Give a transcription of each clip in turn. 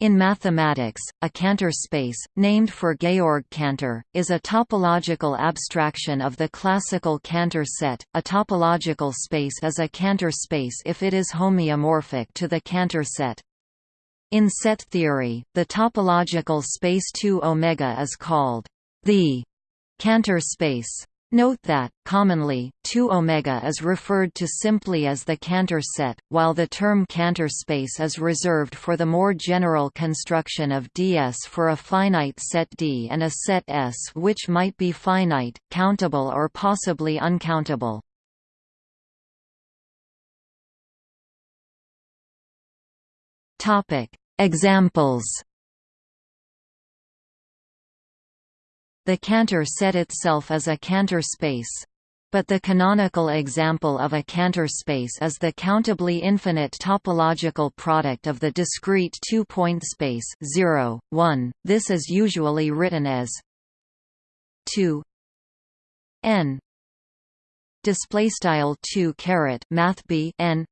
In mathematics, a Cantor space, named for Georg Cantor, is a topological abstraction of the classical Cantor set. A topological space is a Cantor space if it is homeomorphic to the Cantor set. In set theory, the topological space 2 omega is called the Cantor space. Note that, commonly, 2 omega is referred to simply as the Cantor set, while the term Cantor space is reserved for the more general construction of ds for a finite set D and a set S which might be finite, countable or possibly uncountable. Examples The Cantor set itself is a Cantor space. But the canonical example of a Cantor space is the countably infinite topological product of the discrete two-point space 0, 1. This is usually written as 2 n display style 2 caret math b n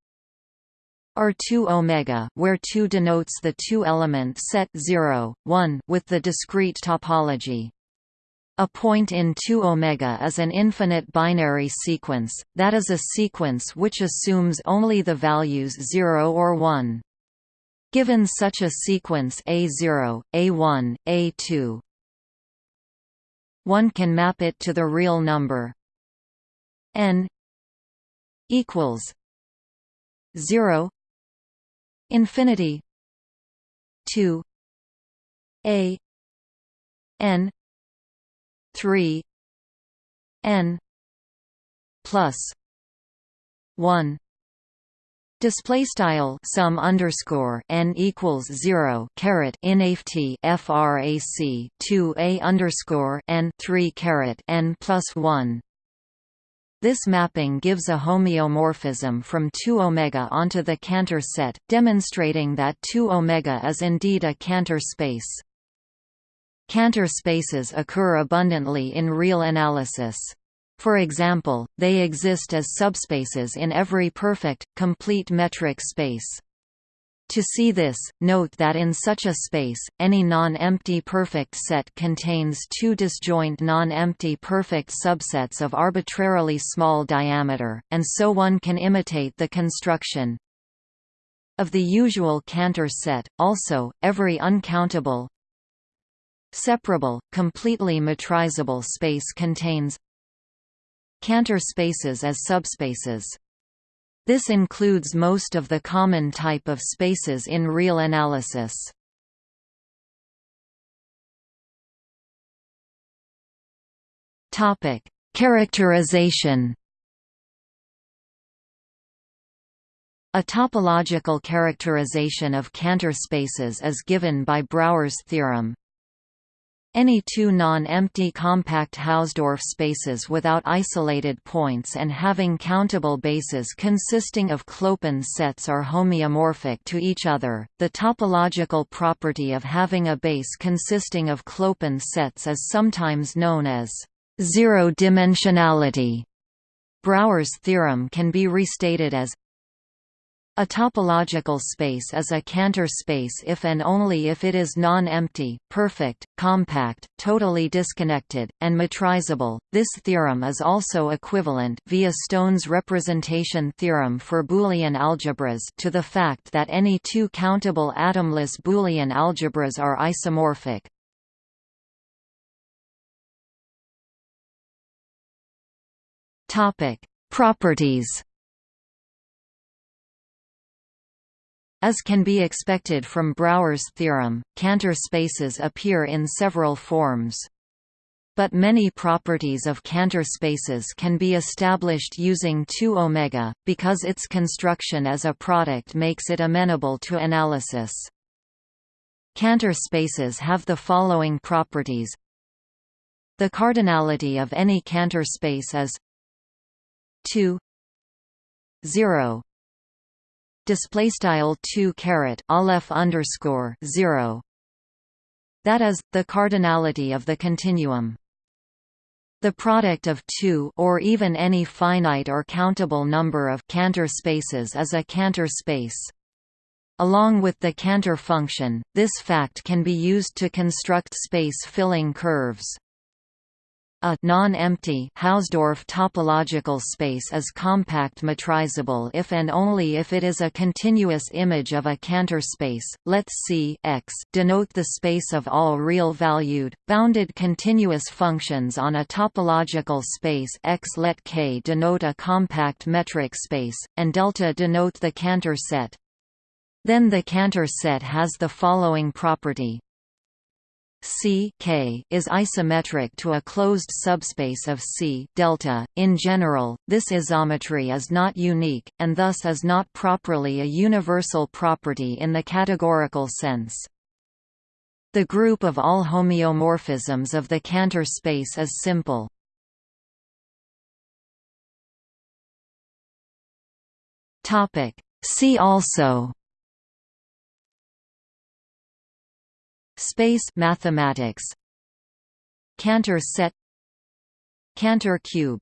or 2 omega where 2 denotes the two element set 0 1 with the discrete topology a point in 2 omega is an infinite binary sequence, that is a sequence which assumes only the values 0 or 1. Given such a sequence A0, A1, A2, one can map it to the real number n equals 0 infinity 2 a n 3 n plus 1 Display style sum underscore n equals zero caret inft frac two a underscore n three caret n plus one. This mapping gives a homeomorphism from 2 omega onto the Cantor set, demonstrating that 2 omega is indeed a Cantor space. Cantor spaces occur abundantly in real analysis. For example, they exist as subspaces in every perfect, complete metric space. To see this, note that in such a space, any non-empty perfect set contains two disjoint non-empty perfect subsets of arbitrarily small diameter, and so one can imitate the construction of the usual Cantor set. Also, every uncountable, Separable, completely metrizable space contains Cantor spaces as subspaces. This includes most of the common type of spaces in real analysis. Topic: Characterization. A topological characterization of Cantor spaces is given by Brouwer's theorem. Any two non-empty compact Hausdorff spaces without isolated points and having countable bases consisting of Clopen sets are homeomorphic to each other. The topological property of having a base consisting of Clopen sets is sometimes known as zero-dimensionality. Brouwer's theorem can be restated as a topological space is a Cantor space if and only if it is non-empty, perfect, compact, totally disconnected, and metrizable. This theorem is also equivalent via Stone's representation theorem for Boolean algebras to the fact that any two countable atomless Boolean algebras are isomorphic. Topic: Properties As can be expected from Brouwer's theorem, Cantor spaces appear in several forms. But many properties of Cantor spaces can be established using 2 omega, because its construction as a product makes it amenable to analysis. Cantor spaces have the following properties. The cardinality of any Cantor space is 2 0 display style 2 caret aleph underscore 0 that is the cardinality of the continuum. The product of two or even any finite or countable number of Cantor spaces is a Cantor space. Along with the Cantor function, this fact can be used to construct space-filling curves. A non-empty Hausdorff topological space is compact metrizable if and only if it is a continuous image of a Cantor space. Let C X denote the space of all real-valued, bounded continuous functions on a topological space X. Let K denote a compact metric space, and delta denote the Cantor set. Then the Cantor set has the following property. C K is isometric to a closed subspace of C delta. In general, this isometry is not unique, and thus is not properly a universal property in the categorical sense. The group of all homeomorphisms of the Cantor space is simple. See also Space mathematics. Cantor set. Cantor cube